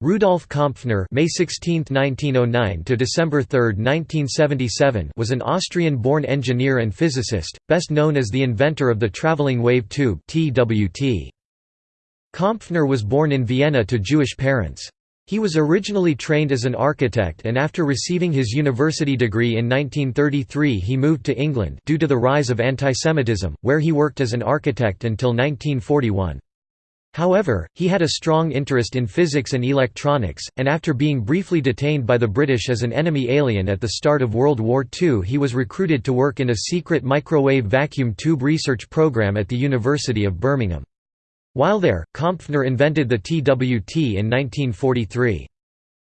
Rudolf Kompfner May 16, 1909 to December 3, 1977 was an Austrian-born engineer and physicist, best known as the inventor of the traveling wave tube TWT. Kompfner was born in Vienna to Jewish parents. He was originally trained as an architect and after receiving his university degree in 1933 he moved to England due to the rise of antisemitism, where he worked as an architect until 1941. However, he had a strong interest in physics and electronics, and after being briefly detained by the British as an enemy alien at the start of World War II he was recruited to work in a secret microwave vacuum tube research program at the University of Birmingham. While there, Kompfner invented the TWT in 1943.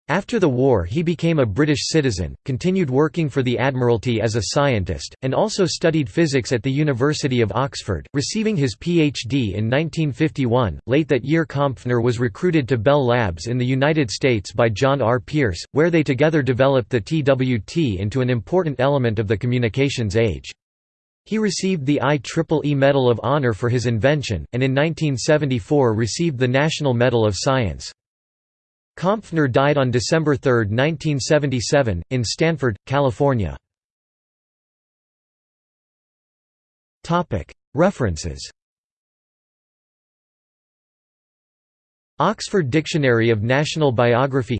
After the war he became a British citizen, continued working for the Admiralty as a scientist, and also studied physics at the University of Oxford, receiving his PhD in 1951. Late that year Kompfner was recruited to Bell Labs in the United States by John R. Pierce, where they together developed the TWT into an important element of the communications age. He received the IEEE Medal of Honor for his invention, and in 1974 received the National Medal of Science. Kompfner died on December 3, 1977, in Stanford, California. References Oxford Dictionary of National Biography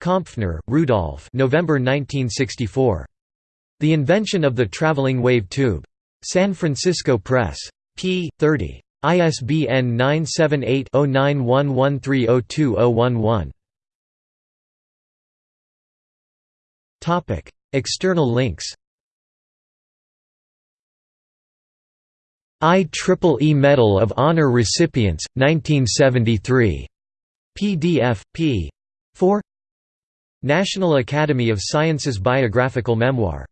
Kompfner, Rudolf November 1964. The Invention of the Traveling Wave Tube. San Francisco Press. p. 30. ISBN 978-0911302011. External links IEEE Medal of Honor Recipients, 1973. PDF, p. 4 National Academy of Sciences Biographical Memoir